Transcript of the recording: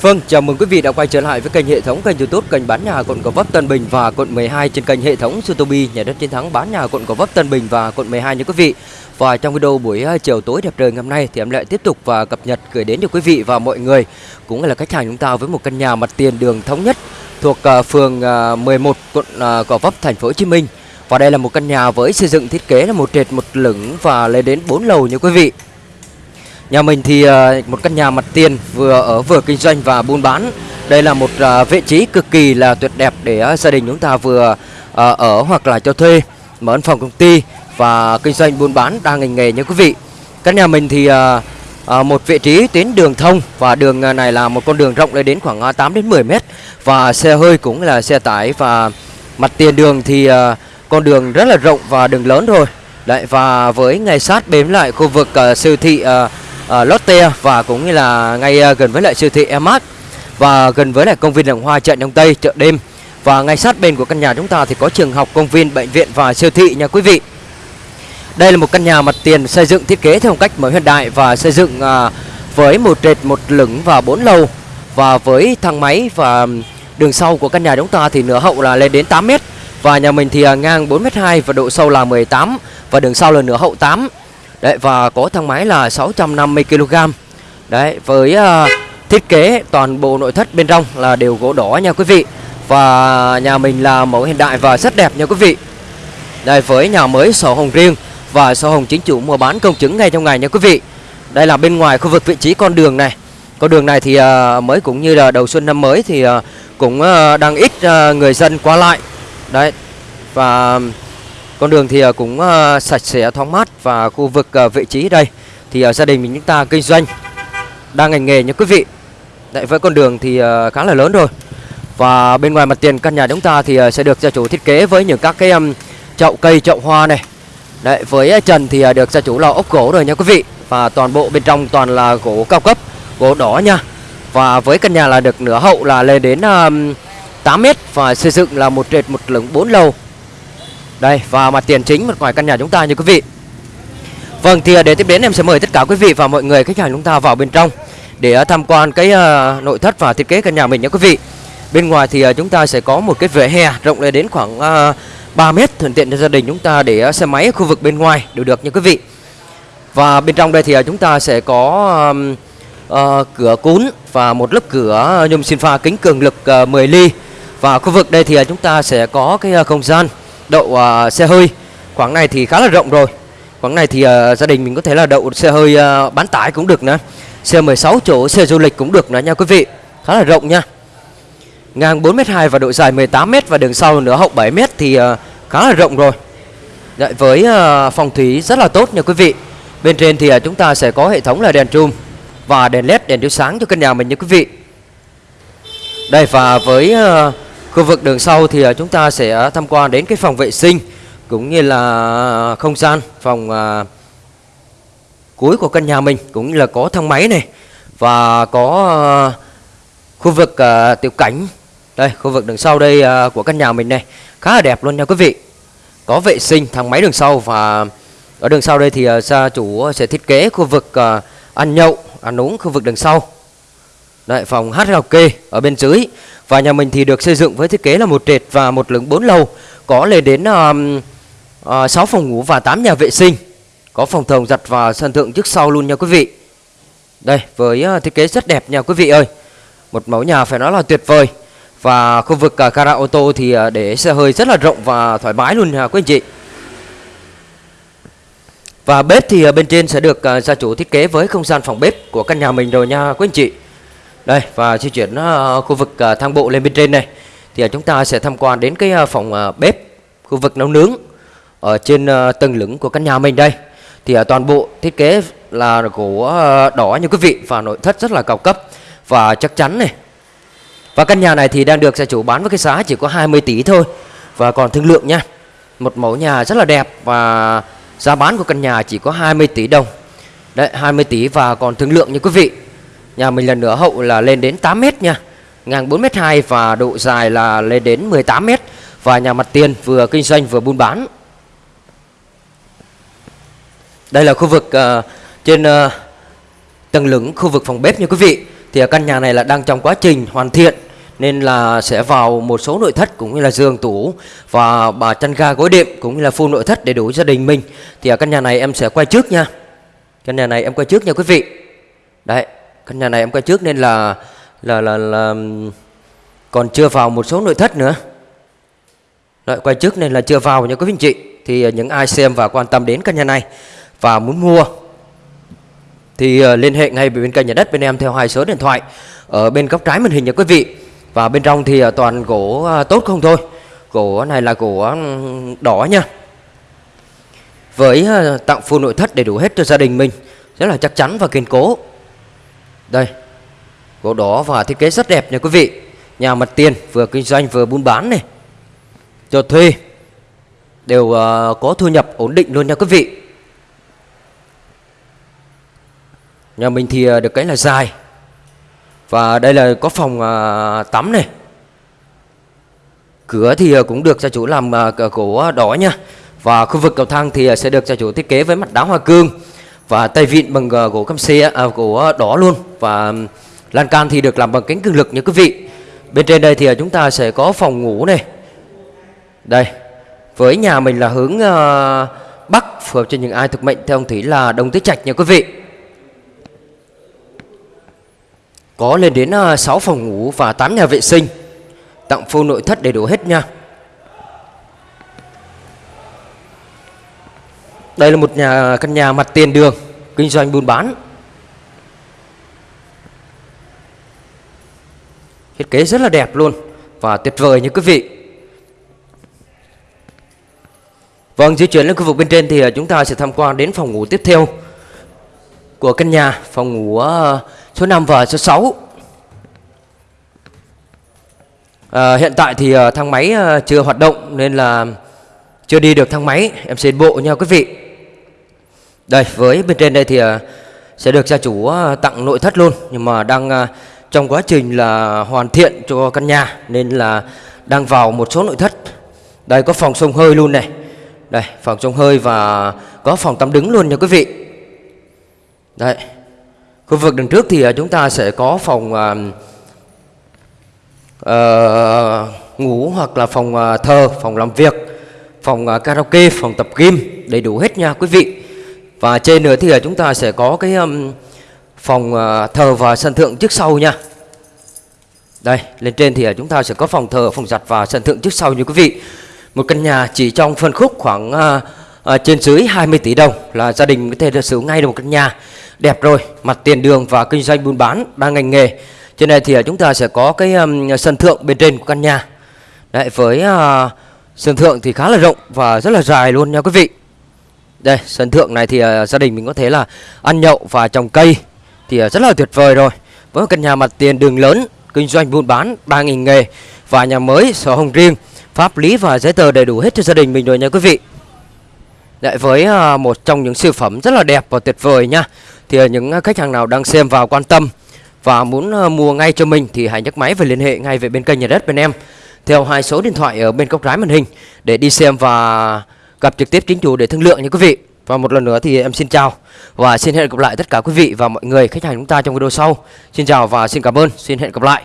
Vâng, chào mừng quý vị đã quay trở lại với kênh hệ thống kênh YouTube kênh bán nhà quận Gò Vấp Tân Bình và quận 12 trên kênh hệ thống Sutobi nhà đất chiến thắng bán nhà quận Gò Vấp Tân Bình và quận 12 nha quý vị. Và trong video buổi ờ, chiều tối đẹp trời ngày hôm nay thì em lại tiếp tục và cập nhật gửi đến cho quý vị và mọi người cũng là khách hàng chúng ta với một căn nhà mặt tiền đường thống nhất thuộc ờ, phường ờ, 11 quận Gò Vấp thành phố Hồ Chí Minh. Và đây là một căn nhà với xây dựng thiết kế là một trệt một lửng và lên đến 4 lầu nha quý vị. Nhà mình thì ờ, một căn nhà mặt tiền vừa ở vừa kinh doanh và buôn bán. Đây là một ờ, vị trí cực kỳ là tuyệt đẹp để ờ, gia đình chúng ta vừa ở hoặc là cho thuê, mở văn phòng công ty và kinh doanh buôn bán đa ngành nghề nha quý vị. Căn nhà mình thì một vị trí tuyến đường thông và đường này là một con đường rộng lên đến khoảng 8 đến 10 mét và xe hơi cũng là xe tải và mặt tiền đường thì con đường rất là rộng và đường lớn rồi. Đấy và với ngay sát bếm lại khu vực siêu thị uh, Ờ, Lotte và cũng như là ngay uh, gần với lại siêu thị Emart và gần với lại công viên Đồng Hoa chợ Đông Tây chợ đêm. Và ngay sát bên của căn nhà chúng ta thì có trường học, công viên, bệnh viện và siêu thị nha quý vị. Đây là một căn nhà mặt tiền xây dựng thiết kế theo cách mới hiện đại và xây dựng uh, với một trệt một lửng và bốn lầu. Và với thang máy và đường sau của căn nhà chúng ta thì nửa hậu là lên đến 8 mét. Và nhà mình thì à, ngang 4 m 2 và độ sâu là 18 và đường sau là nửa hậu 8 Đấy và có thang máy là 650 kg. Đấy với uh, thiết kế toàn bộ nội thất bên trong là đều gỗ đỏ nha quý vị. Và nhà mình là mẫu hiện đại và rất đẹp nha quý vị. Đây với nhà mới sổ hồng riêng và sổ hồng chính chủ mua bán công chứng ngay trong ngày nha quý vị. Đây là bên ngoài khu vực vị trí con đường này. Con đường này thì uh, mới cũng như là đầu xuân năm mới thì uh, cũng uh, đang ít uh, người dân qua lại. Đấy. Và con đường thì à, cũng à, sạch sẽ thoáng mát và khu vực à, vị trí đây thì gia đình mình chúng ta kinh doanh đang ngành nghề nha quý vị. Đấy với con đường thì khá là lớn rồi. Và bên ngoài mặt tiền căn nhà chúng ta thì sẽ được gia chủ thiết kế với những các cái chậu cây, chậu hoa này. Đấy với trần thì được gia chủ là ốc gỗ rồi nha quý vị. Và toàn bộ bên trong toàn là gỗ cao cấp, gỗ đỏ nha. Và với căn nhà là được nửa hậu là lên đến 8 mét và xây dựng là một trệt một lửng 4 lầu đây và mặt tiền chính mặt ngoài căn nhà chúng ta như quý vị. Vâng thì à, để tiếp đến em sẽ mời tất cả quý vị và mọi người khách hàng chúng ta vào bên trong Để à, tham quan cái uh, nội thất và thiết kế căn nhà mình nhé quý vị. Bên ngoài thì uh, chúng ta sẽ có một cái vỉa hè rộng lên đến khoảng uh, 3 mét thuận tiện cho gia đình chúng ta để uh, xe máy khu vực bên ngoài đều được nha quý vị. Và bên trong đây thì uh, chúng ta sẽ có um, uh, cửa cún và một lớp cửa nhôm xin pha kính cường lực uh, 10 ly. Và khu vực đây thì uh, chúng ta sẽ có cái uh, không gian đậu uh, xe hơi. Khoảng này thì khá là rộng rồi. Khoảng này thì uh, gia đình mình có thể là đậu xe hơi uh, bán tải cũng được nữa xe 16 chỗ xe du lịch cũng được nữa nha quý vị. Khá là rộng nha. Ngang 4m2 và độ dài 18m và đường sau nữa hậu 7m thì uh, khá là rộng rồi. Đấy, với uh, phòng thủy rất là tốt nha quý vị. Bên trên thì uh, chúng ta sẽ có hệ thống là đèn trùm và đèn led đèn chiếu sáng cho căn nhà mình nha quý vị. Đây và với uh, Khu vực đường sau thì à, chúng ta sẽ à, tham quan đến cái phòng vệ sinh cũng như là không gian phòng à, cuối của căn nhà mình cũng như là có thang máy này và có à, khu vực à, tiểu cảnh. Đây khu vực đường sau đây à, của căn nhà mình này khá là đẹp luôn nha quý vị. Có vệ sinh thang máy đường sau và ở đường sau đây thì à, gia chủ sẽ thiết kế khu vực à, ăn nhậu ăn uống khu vực đường sau. Đấy, phòng hát karaoke ở bên dưới. Và nhà mình thì được xây dựng với thiết kế là một trệt và một lửng 4 lầu. Có lên đến um, à, uh, 6 phòng ngủ và 8 nhà vệ sinh. Có phòng thồng giặt và sân thượng trước sau luôn nha quý vị. Đây với uh, thiết kế rất đẹp nha quý vị ơi. Một mẫu nhà phải nói là tuyệt vời. Và khu vực uh, gara ô tô thì uh, để xe hơi rất là rộng và thoải mái luôn nha quý anh chị. Và bếp thì uh, bên trên sẽ được uh, gia chủ thiết kế với không gian phòng bếp của căn nhà mình rồi nha quý anh chị đây và di chuyển uh, khu vực uh, thang bộ lên bên trên này. Thì uh, chúng ta sẽ tham quan đến cái uh, phòng uh, bếp khu vực nấu nướng ở trên uh, tầng lửng của căn nhà mình đây. Thì uh, toàn bộ thiết kế là gỗ uh, đỏ như quý vị và nội thất rất là cao cấp và chắc chắn này. Và căn nhà này thì đang được gia chủ bán với cái giá chỉ có 20 tỷ thôi. Và còn thương lượng nha một mẫu nhà rất là đẹp và giá bán của căn nhà chỉ có 20 tỷ đồng. Đấy 20 tỷ và còn thương lượng như quý vị. Nhà mình lần nữa hậu là lên đến 8 mét nha. Ngang 4 mét 2 và độ dài là lên đến 18 mét. Và nhà mặt tiền vừa kinh doanh vừa buôn bán. Đây là khu vực uh, trên uh, tầng lửng khu vực phòng bếp nha quý vị. Thì căn nhà này là đang trong quá trình hoàn thiện nên là sẽ vào một số nội thất cũng như là giường tủ và bà chăn ga gối đệm cũng như là full nội thất để đủ gia đình mình. Thì ở căn nhà này em sẽ quay trước nha. Căn nhà này em quay trước nha quý vị. Đấy căn nhà này em quay trước nên là là là, là còn chưa vào một số nội thất nữa. Đấy, quay trước nên là chưa vào nha quý vị anh chị. Thì ờ, những ai xem và quan tâm đến căn nhà này và muốn mua thì ờ, liên hệ ngay với bên kênh nhà đất bên em theo hai số điện thoại ở bên góc trái màn hình nha quý vị. Và bên trong thì ờ, toàn gỗ tốt không thôi. Gỗ này là gỗ đỏ nha. Với tặng full nội thất đầy đủ hết cho gia đình mình. Rất là chắc chắn và kiên cố đây gỗ đỏ và thiết kế rất đẹp nha quý vị. Nhà mặt tiền vừa kinh doanh vừa buôn bán này. Cho thuê đều uh, có thu nhập ổn định luôn nha quý vị. Nhà mình thì uh, được cái là dài. Và đây là có phòng uh, tắm này. Cửa thì cũng được gia chủ làm uh, gỗ đỏ nha. Và khu vực cầu thang thì sẽ được gia chủ thiết kế với mặt đá hoa cương và tay vịn bằng ờ, gỗ cam xe à, gỗ ờ, đỏ luôn. Và lan can thì được làm bằng kính cường lực nha quý vị. Bên trên đây thì ờ, chúng ta sẽ có phòng ngủ này. Đây với nhà mình là hướng uh, bắc phù hợp cho những ai thực mệnh theo ông thủy là đông tứ trạch nha quý vị. Có lên đến uh, 6 phòng ngủ và 8 nhà vệ sinh. Tặng full nội thất đầy đủ hết nha. Đây là một nhà căn nhà mặt tiền đường kinh doanh buôn bán thiết kế rất là đẹp luôn và tuyệt vời như quý vị Vâng, di chuyển lên khu vực bên trên thì à, chúng ta sẽ tham quan đến phòng ngủ tiếp theo của căn nhà, phòng ngủ à, số 5 và số 6. À, hiện tại thì à, thang máy chưa hoạt động nên là chưa đi được thang máy, em xin bộ nha quý vị. Đây, với bên trên đây thì ờ, sẽ được gia chủ ờ, tặng nội thất luôn. Nhưng mà đang ờ, trong quá trình là hoàn thiện cho căn nhà nên là đang vào một số nội thất. Đây có phòng sông hơi luôn này. Đây phòng sông hơi và có phòng tắm đứng luôn nha quý vị. Đây Khu vực đằng trước thì chúng ta sẽ có phòng uh, uh, ngủ hoặc là phòng uh, thờ, phòng làm việc Phòng uh, karaoke, phòng tập gym đầy đủ hết nha quý vị. Và trên nữa thì chúng ta sẽ có cái um, phòng uh, thờ và sân thượng trước sau nha. Đây lên trên thì chúng ta sẽ có phòng thờ, phòng giặt và sân thượng trước sau như quý vị. Một căn nhà chỉ trong phân khúc khoảng uh, uh, trên dưới 20 tỷ đồng là gia đình có thể sở hữu ngay được một căn nhà. Đẹp rồi mặt tiền đường và kinh doanh buôn bán đa ngành nghề. Trên này thì chúng ta sẽ có cái um, sân thượng bên trên của căn nhà. Đấy, với uh, sân thượng thì khá là rộng và rất là dài luôn nha quý vị đây sân thượng này thì uh, gia đình mình có thể là ăn nhậu và trồng cây thì uh, rất là tuyệt vời rồi. Với một căn nhà mặt tiền đường lớn kinh doanh buôn bán 3.000 nghề và nhà mới sổ hồng riêng pháp lý và giấy tờ đầy đủ hết cho gia đình mình rồi nha quý vị. Lại với uh, một trong những siêu phẩm rất là đẹp và tuyệt vời nha Thì uh, những khách hàng nào đang xem vào quan tâm Và muốn uh, mua ngay cho mình Thì hãy nhấc máy và liên hệ ngay về bên kênh nhà đất bên em Theo hai số điện thoại ở bên góc trái màn hình Để đi xem và gặp trực tiếp chính chủ để thương lượng nha quý vị. Và một lần nữa thì em xin chào Và xin hẹn gặp lại tất cả quý vị và mọi người, khách hàng chúng ta trong video sau. Xin chào và xin cảm ơn. Xin hẹn gặp lại.